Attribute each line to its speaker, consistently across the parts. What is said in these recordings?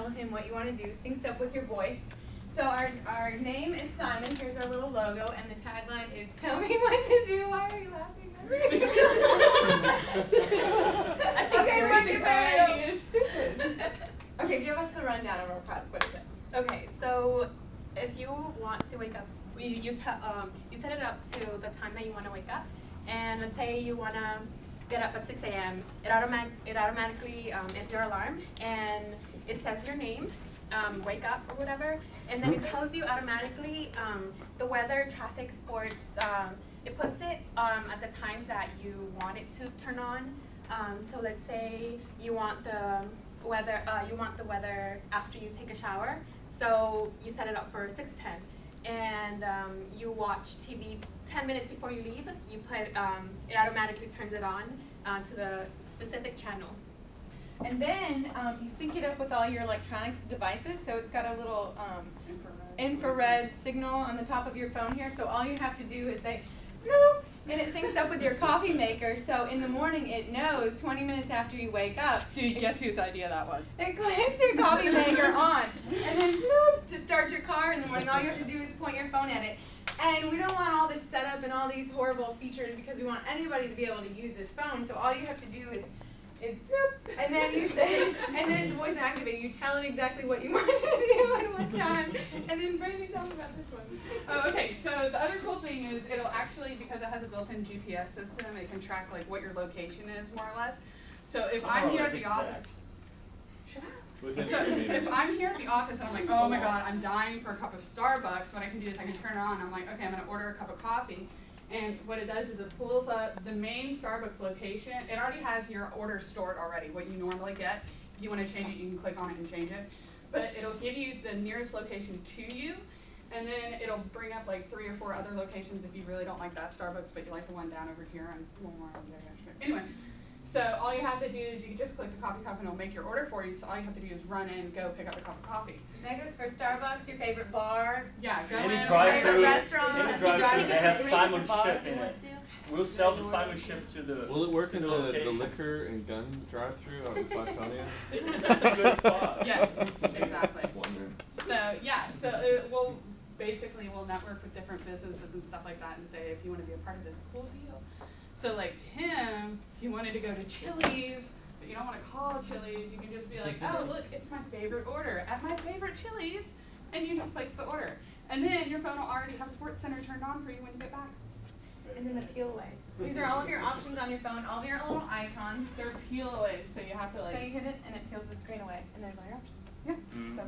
Speaker 1: tell him what you want to do. Syncs up with your voice. So our, our name is Simon. Here's our little logo, and the tagline is "Tell me what to do." Why are you laughing? okay, run your video.
Speaker 2: stupid.
Speaker 1: Okay, give us the rundown of our product. What is it?
Speaker 3: Okay, so if you want to wake up, you you, um, you set it up to the time that you want to wake up, and let's say you want to get up at 6 a.m. It automatic it automatically um, is your alarm, and it says your name, um, wake up or whatever, and then it tells you automatically um, the weather, traffic, sports. Um, it puts it um, at the times that you want it to turn on. Um, so let's say you want the weather, uh, you want the weather after you take a shower. So you set it up for 6:10, and um, you watch TV 10 minutes before you leave. You put um, it automatically turns it on uh, to the specific channel.
Speaker 1: And then um, you sync it up with all your electronic devices. So it's got a little um, infrared signal on the top of your phone here. So all you have to do is say, Bloop, and it syncs up with your coffee maker. So in the morning, it knows 20 minutes after you wake up.
Speaker 2: Dude, guess whose idea that was?
Speaker 1: It clicks your coffee maker on. And then bloop, to start your car in the morning, all you have to do is point your phone at it. And we don't want all this setup and all these horrible features because we want anybody to be able to use this phone. So all you have to do is is bloop, and then you say, and then it's voice activated. You tell it exactly what you want to do at what time, and then Brandy, tell me about this one.
Speaker 2: Oh, okay. So the other cool thing is it'll actually, because it has a built-in GPS system, it can track like what your location is more or less. So if I'm
Speaker 4: Oh,
Speaker 2: here at the
Speaker 4: exact.
Speaker 2: office, shut up.
Speaker 4: Within
Speaker 2: So if. I'm here at the office and I'm like, oh my god, I'm dying for a cup of Starbucks, what I can do is I can turn it on. I'm like, okay, I'm gonna order a cup of coffee. And what it does is it pulls up the main Starbucks location. It already has your order stored already, what you normally get. If you want to change it, you can click on it and change it. But it'll give you the nearest location to you. And then it'll bring up like three or four other locations if you really don't like that Starbucks, but you like the one down over here on Walmart. Anyway, so all you have to do is you can just click the coffee cup and it'll make your order for you. So all you have to do is run in, go pick up a cup of coffee.
Speaker 1: And that goes for Starbucks, your favorite bar.
Speaker 2: Yeah, go
Speaker 4: Any
Speaker 2: in.
Speaker 4: drive
Speaker 1: favorite
Speaker 4: through,
Speaker 1: restaurant,
Speaker 4: any
Speaker 1: if you
Speaker 4: drive
Speaker 1: drive
Speaker 4: through
Speaker 1: to
Speaker 4: that has
Speaker 1: the
Speaker 4: Simon
Speaker 5: bar
Speaker 4: Ship in it. We'll sell the Simon Ship to the.
Speaker 6: Will it work in
Speaker 4: the
Speaker 6: the, the liquor and gun drive-through out in Flatonia?
Speaker 4: That's a good spot.
Speaker 2: Yes, exactly.
Speaker 6: Just.
Speaker 2: So yeah, so it will basically we'll network with different businesses and stuff like that and say if you want to be a part of this cool deal. So like Tim, if you wanted to go to Chili's, but you don't want to call Chili's, you can just be like, oh look, it's my favorite order at my favorite Chili's, and you just place the order, and then your phone will already have Sports Center turned on for you when you get back.
Speaker 1: And then the peel away. These are all of your options on your phone, all of your little icons.
Speaker 2: They're peel away, so you have to like.
Speaker 1: So you hit it and it peels the screen away, and there's all your options.
Speaker 2: Yeah.
Speaker 4: Mhm.
Speaker 2: So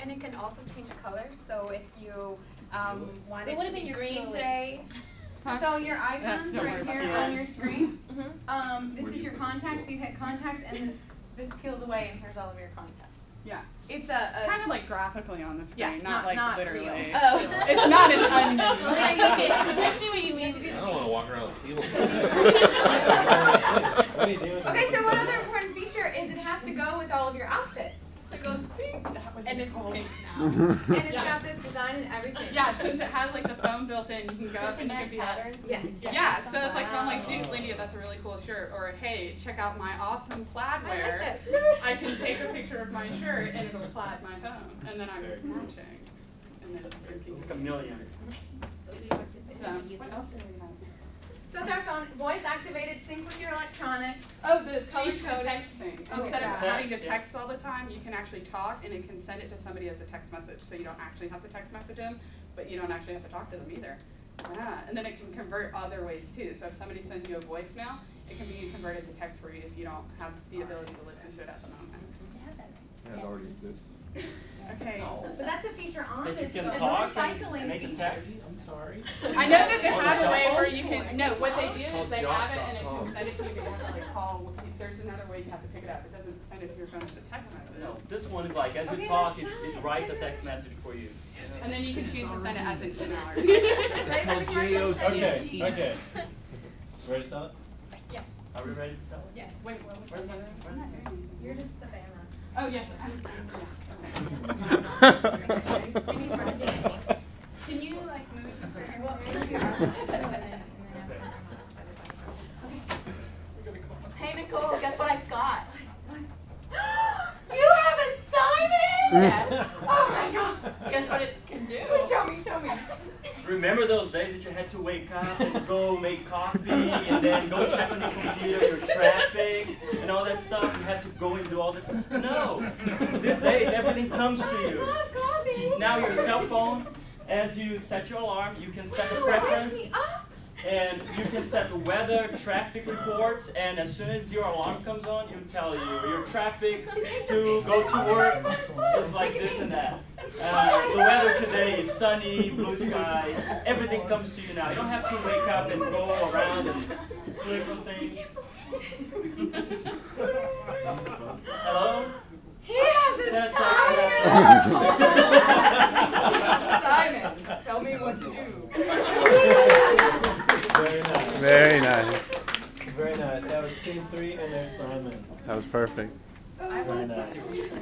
Speaker 3: And it can also change colors. So if you um, want
Speaker 5: But
Speaker 3: it
Speaker 5: what
Speaker 3: to be
Speaker 5: you're
Speaker 3: green
Speaker 5: feeling-
Speaker 3: today,
Speaker 2: Huh?
Speaker 1: So your icons
Speaker 2: don't
Speaker 1: right here
Speaker 4: that.
Speaker 1: on your screen.
Speaker 3: mm-hmm.
Speaker 1: Um, this
Speaker 4: Where
Speaker 1: is
Speaker 4: do
Speaker 1: your contacts. You hit contacts, and this this peels away, and here's all of your contacts.
Speaker 2: yeah,
Speaker 1: It's a, a
Speaker 2: kind of like graphically on the screen,
Speaker 1: Yeah,
Speaker 2: not,
Speaker 1: not-
Speaker 2: like
Speaker 1: not
Speaker 2: literally.
Speaker 1: real.
Speaker 5: Oh.
Speaker 2: It's not an onion.
Speaker 5: okay, I see what you mean.
Speaker 6: I don't wanna walk around with peels.
Speaker 7: What are you doing?
Speaker 1: Okay, so one other important feature is it has to go with all of your outfits. So it goes pink,
Speaker 2: That was
Speaker 1: and it's
Speaker 2: cool.
Speaker 1: pink now. Mm-hmm. and it's
Speaker 2: Yeah.
Speaker 1: got this design and everything.
Speaker 2: Yeah, since it has like the phone built in, you can go up and you can be like,
Speaker 5: patterns.
Speaker 1: Yes.
Speaker 2: yeah, so it's like I'm like,
Speaker 5: Wow.
Speaker 2: dude, Lydia, that's a really cool shirt, or hey, check out my awesome plaid
Speaker 1: I like
Speaker 2: wear. I can take a picture of my shirt and it'll plaid my phone, and then I'm
Speaker 4: Very cool.
Speaker 2: matching, and then it's.
Speaker 4: Like a million.
Speaker 2: So, what else do we have?
Speaker 1: So it's our phone, voice activated, sync with your electronics.
Speaker 2: Oh, the
Speaker 1: Color
Speaker 2: speech to
Speaker 1: coded.
Speaker 2: text thing.
Speaker 1: Oh,
Speaker 2: Instead
Speaker 1: yeah.
Speaker 2: of having to
Speaker 4: Text, yeah.
Speaker 2: text all the time, you can actually talk and it can send it to somebody as a text message. So you don't actually have to text message them, but you don't actually have to talk to them either. Yeah, and then it can convert other ways too. So if somebody sends you a voicemail, it can be converted to text for you if you don't have the ability to listen to it at the moment.
Speaker 6: Yeah, it already exists.
Speaker 2: Okay.
Speaker 1: But that's a feature on
Speaker 4: That you
Speaker 1: this
Speaker 4: can
Speaker 1: phone.
Speaker 4: talk
Speaker 1: recycling
Speaker 4: and make a
Speaker 1: features.
Speaker 4: text, I'm sorry.
Speaker 2: I know that they
Speaker 4: On the
Speaker 2: have a
Speaker 4: cell
Speaker 2: way
Speaker 4: phone?
Speaker 2: where you can, no, what they do is
Speaker 6: called
Speaker 2: they have it and it
Speaker 6: jott.com.
Speaker 2: can send it to you, but you have to like call, there's another way you have to pick it up. It doesn't send it to your phone as a text message.
Speaker 4: No, this one is like, as you
Speaker 1: Okay,
Speaker 4: talk, it,
Speaker 1: that's
Speaker 4: it
Speaker 1: fine.
Speaker 4: writes a text message for you.
Speaker 2: And then you can choose to send it as an email or something.
Speaker 1: Ready for the commercial?
Speaker 7: Okay, okay. Ready to sell it?
Speaker 1: Yes.
Speaker 4: Are we ready to sell it?
Speaker 1: Yes.
Speaker 2: Wait, what was
Speaker 4: Where's
Speaker 2: that?
Speaker 4: my-
Speaker 2: I'm not doing anything.
Speaker 1: You're just the banner.
Speaker 2: Oh, yes, I'm, yeah,
Speaker 1: Maybe it's more sticky.
Speaker 2: okay. Can you like move this around?
Speaker 1: Well, maybe you are. And then- and then have it on
Speaker 3: hey Nicole, guess what I've got?
Speaker 1: You have a Simon
Speaker 3: Yes.
Speaker 1: Oh my god.
Speaker 3: Guess what it can do?
Speaker 1: Show me, show me.
Speaker 4: Remember those days that you had to wake up and go make coffee and then go check on your computer your traffic and all that stuff? You had to go and do all that. No. These days everything comes to
Speaker 1: I
Speaker 4: you.
Speaker 1: love coffee.
Speaker 4: Now your cell phone, as you set your alarm, you can set a
Speaker 1: Wow, it wakes
Speaker 4: preference
Speaker 1: me up.
Speaker 4: And you can set the weather, traffic reports, and as soon as your alarm comes on, you tell you your traffic to go to work is like this and that. Uh, the weather today is sunny, blue skies, everything comes to you now. You don't have to wake up and go around and click on things. Hello?
Speaker 1: He has a
Speaker 4: Set
Speaker 1: Simon, tell me what to do.
Speaker 7: Very nice.
Speaker 6: Very nice.
Speaker 7: Very nice. That was team three and there's Simon.
Speaker 6: That was perfect.
Speaker 7: Very nice.
Speaker 2: to.